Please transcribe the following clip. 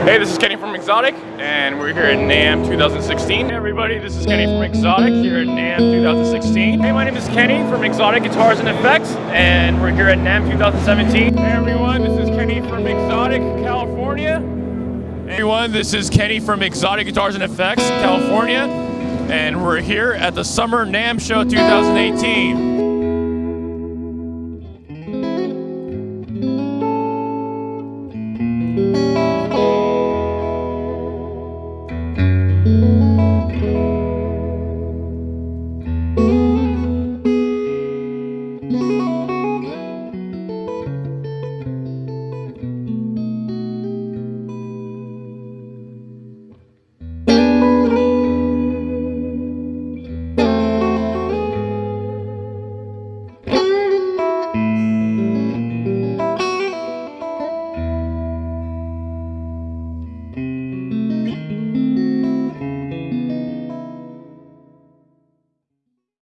Hey, this is Kenny from Xotic, and we're here at NAMM 2016. Hey everybody, this is Kenny from Xotic here at NAMM 2016. Hey, my name is Kenny from Xotic Guitars and Effects, and we're here at NAMM 2017. Hey everyone, this is Kenny from Xotic, California. Hey everyone, this is Kenny from Xotic Guitars and Effects, California, and we're here at the Summer NAMM Show 2018. Thank